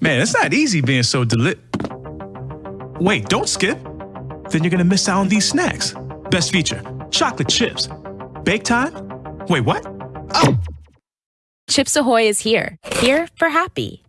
Man, it's not easy being so deli- Wait, don't skip. Then you're gonna miss out on these snacks. Best feature, chocolate chips. Bake time? Wait, what? Oh! Chips Ahoy is here. Here for happy.